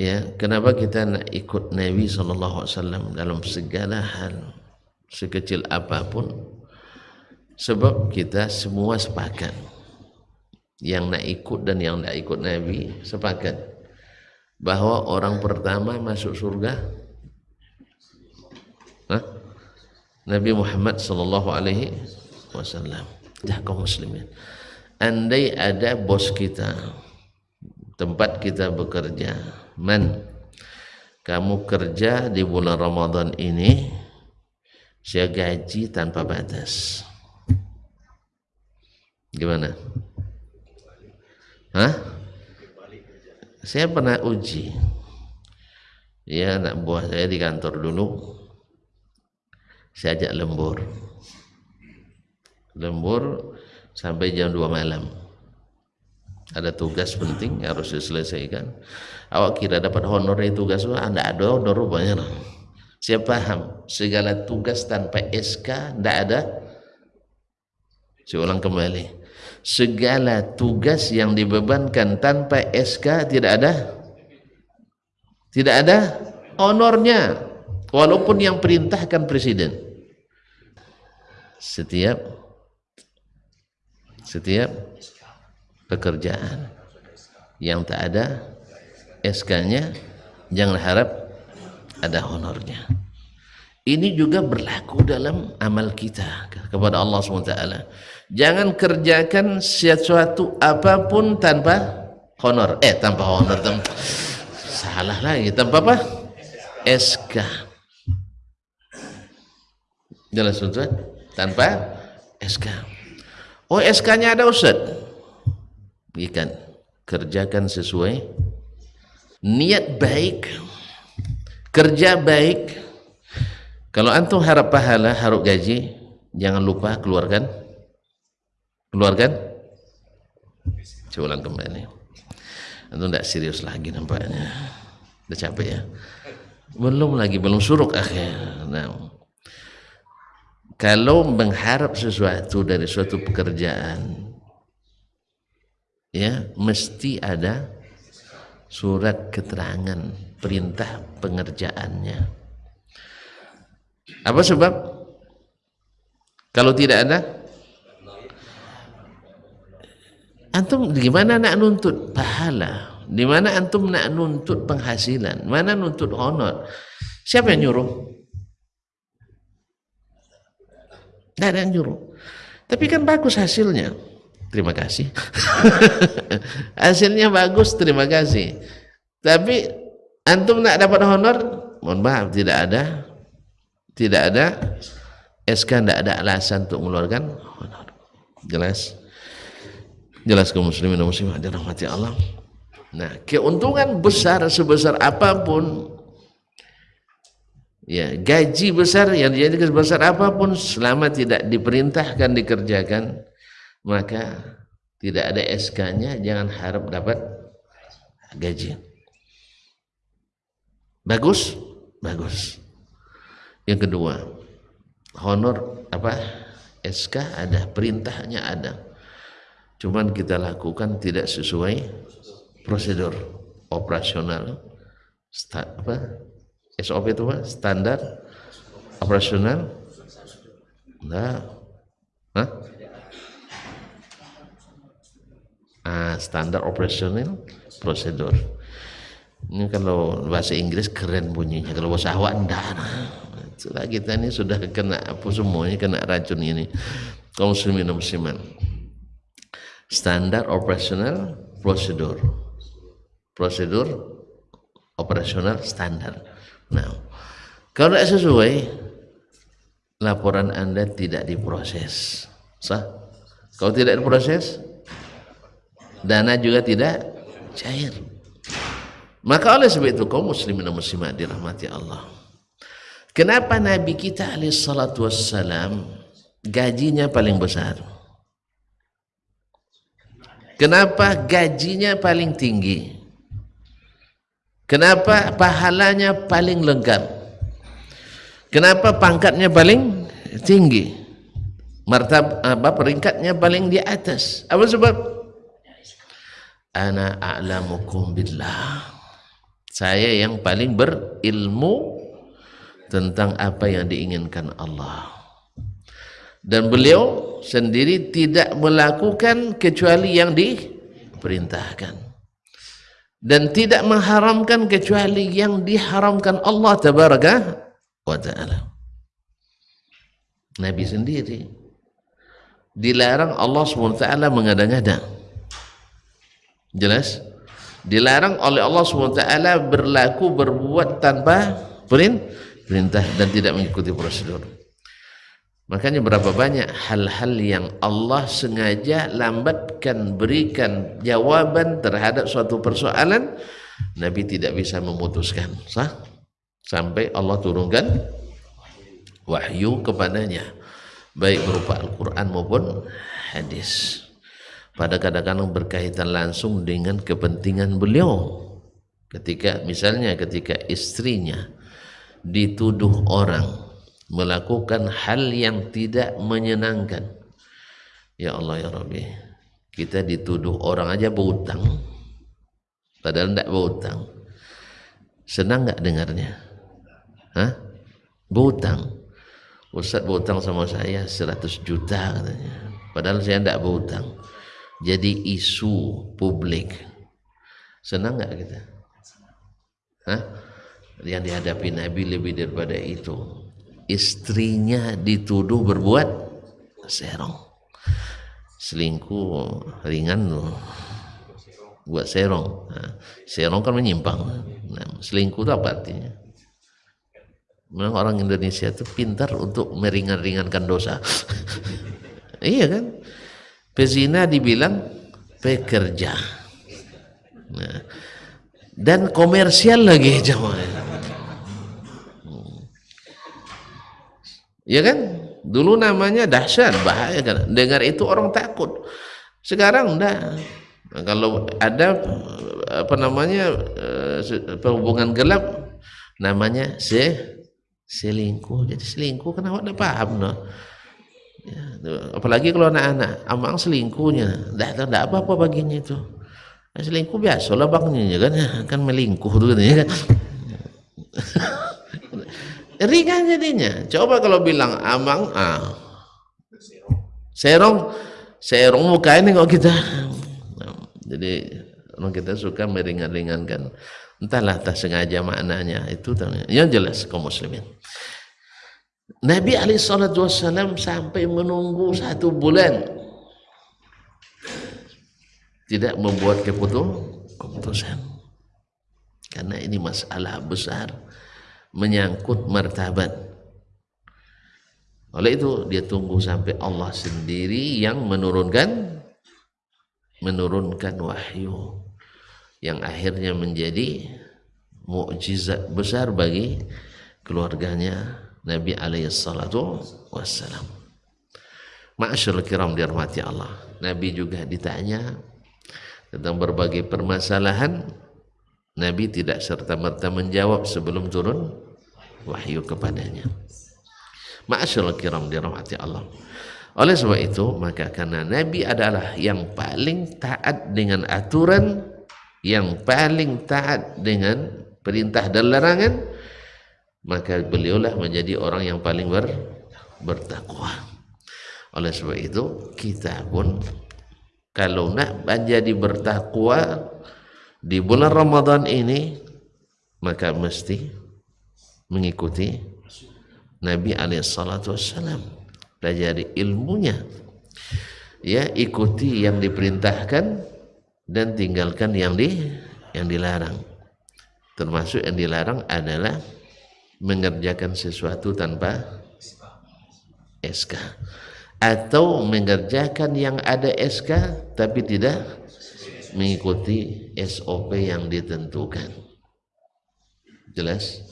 ya kenapa kita nak ikut Nabi sallallahu alaihi wasallam dalam segala hal sekecil apa pun? Sebab kita semua sepakat. Yang nak ikut dan yang nak ikut Nabi sepakat. Bahwa orang pertama masuk surga? Hah? Nabi Muhammad sallallahu alaihi wasallam. Dah kaum muslimin. Andai ada bos kita tempat kita bekerja. Man kamu kerja di bulan Ramadan ini saya gaji tanpa batas. Gimana? Hah? saya pernah uji. Ya anak buah saya di kantor dulu. Saya ajak lembur. Lembur sampai jam 2 malam ada tugas penting harus diselesaikan. Awak kira dapat honor itu tugas anda ada honor rupanya saya paham segala tugas tanpa SK tidak ada. Saya ulang kembali. Segala tugas yang dibebankan tanpa SK tidak ada. Tidak ada honornya. Walaupun yang perintahkan presiden. Setiap setiap pekerjaan. Yang tak ada SK-nya jangan harap ada honornya. Ini juga berlaku dalam amal kita kepada Allah SWT jangan kerjakan sesuatu apa pun tanpa honor. Eh tanpa honor tanpa, salah lagi tanpa apa? SK jelas Ustaz? Tanpa SK oh SK nya ada Ustaz ikan. Kerjakan sesuai niat baik. Kerja baik. Kalau antum harap pahala harap gaji jangan lupa keluarkan. Keluarkan. Coba ulang kembali antum tidak serius lagi nampaknya. Udah capek ya? Belum lagi belum suruk akhir. Nah. Kalau mengharap sesuatu dari suatu pekerjaan ya mesti ada surat keterangan perintah pengerjaannya. Apa sebab? Kalau tidak ada? Antum gimana nak nuntut? Pahala. Di mana antum nak nuntut penghasilan? Mana nuntut honor? Siapa yang nyuruh? Tidak ada yang nyuruh. Tapi kan bagus hasilnya terima kasih. Hasilnya bagus terima kasih. Tapi antum nak dapat honor? Mohon maaf tidak ada. Tidak ada. SK tidak ada alasan untuk mengeluarkan honor. Jelas. Jelas kaum muslimin dan muslimah dirahmati Allah. Nah keuntungan besar sebesar apa pun ya gaji besar yang dijadikan sebesar apa pun selama tidak diperintahkan dikerjakan maka tidak ada SK-nya jangan harap dapat gaji. Bagus? Bagus. Yang kedua honor apa? SK ada perintahnya ada. Cuman kita lakukan tidak sesuai prosedur operasional. Apa? SOP itu apa? Standar operasional. Nah Hah? ah, standar operasional prosedur ini kalau bahasa Inggris keren bunyinya. Kalau bahasa awak enggak. Nah. kita ini sudah kena apa semuanya kena racun ini. Kaum muslimin musliman standar operasional prosedur prosedur operasional standar nah kalau tidak sesuai laporan anda tidak diproses. Sah? Kalau tidak diproses dana juga tidak cair. Maka oleh sebab itu kaum muslimin dan muslimat dirahmati Allah. Kenapa Nabi kita alaih salatu wassalam gajinya paling besar? Kenapa gajinya paling tinggi? Kenapa pahalanya paling lengkap? Kenapa pangkatnya paling tinggi? Martab apa peringkatnya paling di atas? Apa sebab ana a'lamukum billah. Saya yang paling berilmu tentang apa yang diinginkan Allah. Dan beliau sendiri tidak melakukan kecuali yang diperintahkan. Dan tidak mengharamkan kecuali yang diharamkan Allah tabaraka wa taala. Nabi sendiri dilarang Allah SWT mengada-ngada jelas? Dilarang oleh Allah SWT berlaku berbuat tanpa perintah dan tidak mengikuti prosedur. Makanya berapa banyak hal-hal yang Allah sengaja lambatkan berikan jawaban terhadap suatu persoalan Nabi tidak bisa memutuskan. Sah? sampai Allah turunkan wahyu kepadanya baik berupa Al-Quran maupun hadis pada kadang-kadang berkaitan langsung dengan kepentingan beliau. Ketika misalnya ketika istrinya dituduh orang melakukan hal yang tidak menyenangkan. Ya Allah ya Rabbi kita dituduh orang aja berutang padahal tidak berutang senang nggak dengarnya? Hah? berutang Ustaz berutang sama saya 100 juta katanya. Padahal saya tidak berutang jadi isu publik. Senang nggak kita? Hah? yang dihadapi Nabi lebih daripada itu. Istrinya dituduh berbuat serong. Selingkuh ringan loh. Buat serong. Nah, serong kan menyimpang. Nah, selingkuh itu apa artinya? Memang orang Indonesia itu pintar untuk meringan-ringankan dosa. Iya kan pezina dibilang pekerja. Nah, dan komersial lagi jamaah. Ya kan? Dulu namanya dahsyat bahaya kan? Dengar itu orang takut. Sekarang enggak. Nah, kalau ada apa namanya eh, hubungan gelap namanya se selingkuh. Jadi selingkuh kenapa enggak paham no ya, apalagi kalau anak-anak amang selingkuhnya. Tidak apa-apa baginya itu. Nah, selingkuh biasa lah bangnya kan? Kan melingkuh ya kan? Ringan jadinya. Coba kalau bilang amang ah serong serong muka ini kok kita. Jadi orang kita suka meringan-ringankan. Entahlah tak sengaja maknanya. Itu yang jelas kaum muslimin Nabi SAW sampai menunggu satu bulan. Tidak membuat keputusan. Karena ini masalah besar menyangkut martabat. Oleh itu dia tunggu sampai Allah sendiri yang menurunkan menurunkan wahyu yang akhirnya menjadi mukjizat besar bagi keluarganya Nabi alaihi salatu wassalam. Ma'asyarul kiram dirahmati Allah. Nabi juga ditanya tentang berbagai permasalahan. Nabi tidak serta-merta menjawab sebelum turun wahyu kepadanya. Ma'asyarul kiram dirahmati Allah. Oleh sebab itu, maka karena Nabi adalah yang paling taat dengan aturan, yang paling taat dengan perintah dan larangan, maka beliaulah menjadi orang yang paling ber, bertakwa. Oleh sebab itu kita pun kalau nak menjadi bertakwa di bulan Ramadan ini maka mesti mengikuti Nabi alaihissalatu wassalam pelajari ilmunya. Ya ikuti yang diperintahkan dan tinggalkan yang di yang dilarang. Termasuk yang dilarang adalah mengerjakan sesuatu tanpa SK atau mengerjakan yang ada SK tapi tidak mengikuti SOP yang ditentukan. Jelas